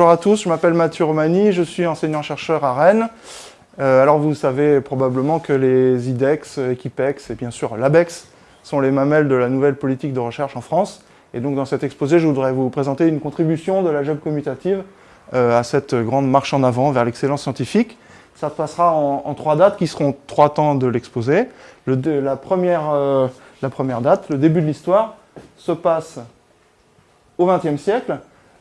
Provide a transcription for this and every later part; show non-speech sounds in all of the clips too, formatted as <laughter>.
bonjour à tous, je m'appelle Mathieu Romani, je suis enseignant-chercheur à Rennes. Euh, alors vous savez probablement que les IDEX, Equipex et bien sûr l'ABEX sont les mamelles de la nouvelle politique de recherche en France. Et donc dans cet exposé, je voudrais vous présenter une contribution de la job commutative euh, à cette grande marche en avant vers l'excellence scientifique. Ça passera en, trois dates qui seront trois temps de l'exposé. Euh, la première date, le début de l'histoire, se passe au XXe siècle,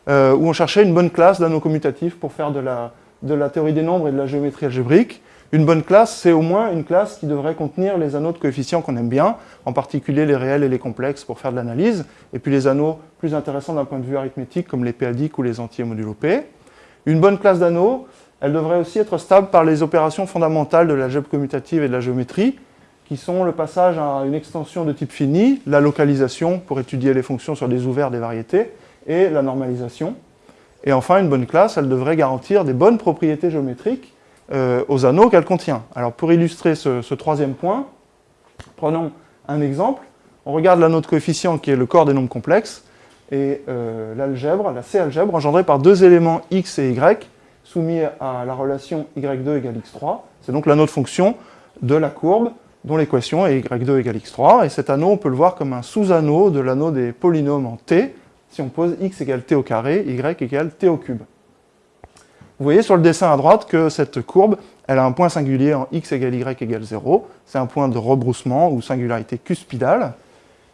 euh, où on cherchait une bonne classe d'anneaux commutatifs pour faire de la, théorie des nombres et de la géométrie algébrique. Une bonne classe, c'est au moins une classe qui devrait contenir les anneaux de coefficients qu'on aime bien, en particulier les réels et les complexes pour faire de l'analyse, et puis les anneaux plus intéressants d'un point de vue arithmétique comme les péadiques ou les entiers modulo P. Une bonne classe d'anneaux, elle devrait aussi être stable par les opérations fondamentales de la GEP commutative et de la géométrie, qui sont le passage à une extension de type fini, la localisation pour étudier les fonctions sur des ouverts des variétés, et la normalisation. Et enfin, une bonne classe, elle devrait garantir des bonnes propriétés géométriques euh, aux anneaux qu'elle contient. Alors pour illustrer ce, troisième point, prenons un exemple. On regarde l'anneau de coefficient qui est le corps des nombres complexes, et euh, l'algèbre, la C-algèbre, engendrée par deux éléments x et y, soumis à la relation y2 égale x3. C'est donc l'anneau de fonction de la courbe dont l'équation est y2 égale x3. Et cet anneau, on peut le voir comme un sous-anneau de l'anneau des polynômes en t, si on pose x égale t au carré, y égale t au cube. Vous voyez sur le dessin à droite que cette courbe, elle a un point singulier en x égale y égale 0. C'est un point de rebroussement ou singularité cuspidale.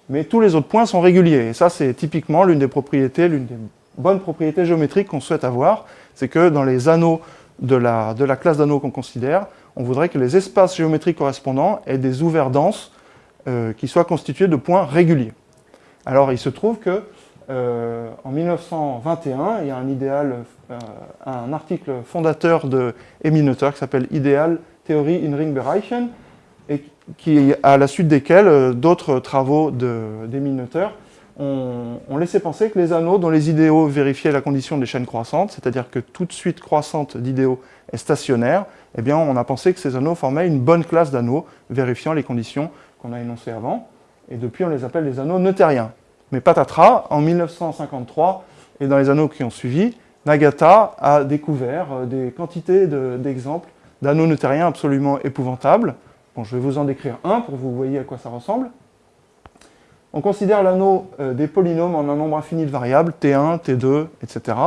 Mais tous les autres points sont réguliers. Et ça, c'est typiquement l'une des propriétés, l'une des bonnes propriétés géométriques qu'on souhaite avoir. C'est que dans les anneaux de la, de la classe d'anneaux qu'on considère, on voudrait que les espaces géométriques correspondants aient des ouverts denses euh, qui soient constitués de points réguliers. Alors, il se trouve que euh, en 1921, il y a un idéal, euh, un article fondateur de Emineuter qui s'appelle Ideal Theory in Ringbereichen, et qui, à la suite desquels euh, d'autres travaux d'Emineuter ont, ont, laissé penser que les anneaux dont les idéaux vérifiaient la condition des chaînes croissantes, c'est-à-dire que toute suite croissante d'idéaux est stationnaire, eh bien on a pensé que ces anneaux formaient une bonne classe d'anneaux vérifiant les conditions qu'on a énoncées avant, et depuis on les appelle les anneaux neutériens. Mais patatras, en 1953 et dans les anneaux qui ont suivi, Nagata a découvert euh, des quantités d'exemples d'anneaux neutériens absolument épouvantables. Je vais vous en décrire un pour que vous voyez à quoi ça ressemble. On considère l'anneau euh, des polynômes en un nombre infini de variables, T1, T2, etc.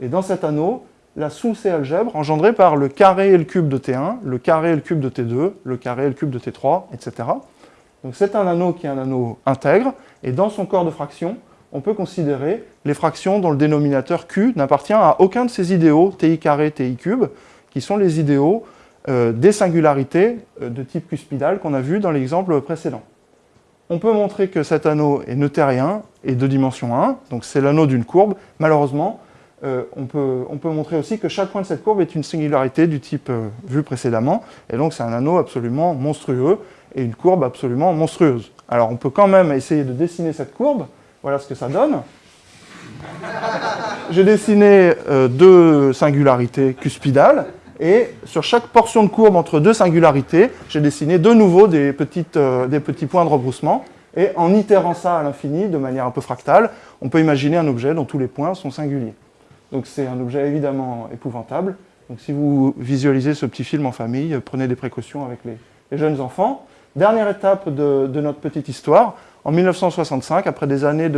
Et dans cet anneau, la sous-C algèbre engendrée par le carré et le cube de T1, le carré et le cube de T2, le carré et le cube de T3, etc. Donc c'est un anneau qui est un anneau intègre, et dans son corps de fraction, on peut considérer les fractions dont le dénominateur Q n'appartient à aucun de ces idéaux, ti carré, ti cube, qui sont les idéaux euh, des singularités euh, de type cuspidal qu'on a vu dans l'exemple précédent. On peut montrer que cet anneau est neutérien et de dimension 1, donc c'est l'anneau d'une courbe. Malheureusement, euh, on, peut, on, peut, montrer aussi que chaque point de cette courbe est une singularité du type vu précédemment, et donc c'est un anneau absolument monstrueux, et une courbe absolument monstrueuse. Alors on peut quand même essayer de dessiner cette courbe, voilà ce que ça donne. <laughs> J'ai dessiné euh, deux singularités cuspidales, et sur chaque portion de courbe entre deux singularités, j'ai dessiné de nouveau euh, des petits points de rebroussement, et en itérant ça à l'infini, de manière un peu fractale, on peut imaginer un objet dont tous les points sont singuliers. Donc c'est un objet évidemment épouvantable. Donc si vous visualisez ce petit film en famille, prenez des précautions avec les jeunes enfants. Dernière étape de, notre petite histoire, en 1965, après des années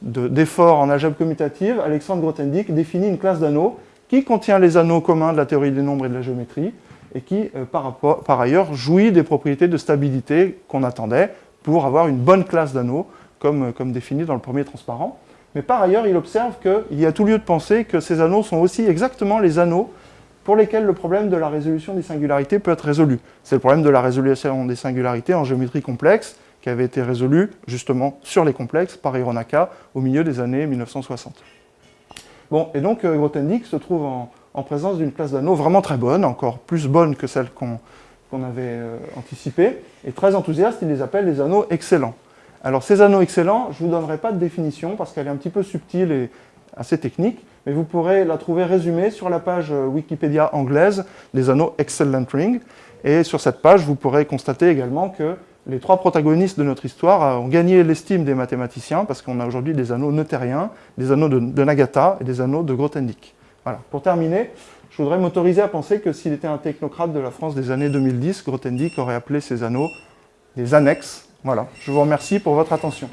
d'efforts en algèbre commutative, Alexandre Grothendieck définit une classe d'anneaux qui contient les anneaux communs de la théorie des nombres et de la géométrie, et qui, euh, par, ailleurs, jouit des propriétés de stabilité qu'on attendait pour avoir une bonne classe d'anneaux, comme, comme défini dans le premier transparent. Mais par ailleurs, il observe qu'il y a tout lieu de penser que ces anneaux sont aussi exactement les anneaux pour lesquels le problème de la résolution des singularités peut être résolu. C'est le problème de la résolution des singularités en géométrie complexe qui avait été résolu justement sur les complexes par Hironaka au milieu des années 1960. Bon, et donc euh, Grothendieck se trouve en, présence d'une classe d'anneaux vraiment très bonne, encore plus bonne que celle qu'on avait euh, anticipée, et très enthousiaste, il les appelle les anneaux excellents. Alors ces anneaux excellents, je ne vous donnerai pas de définition parce qu'elle est un petit peu subtile et assez technique, mais vous pourrez la trouver résumée sur la page euh, Wikipédia anglaise des anneaux Excellent Ring. Et sur cette page, vous pourrez constater également que les trois protagonistes de notre histoire euh, ont gagné l'estime des mathématiciens parce qu'on a aujourd'hui des anneaux neutériens, des anneaux de, Nagata et des anneaux de Grothendieck. Voilà. Pour terminer, je voudrais m'autoriser à penser que s'il était un technocrate de la France des années 2010, Grothendieck aurait appelé ces anneaux des annexes. Voilà, je vous remercie pour votre attention.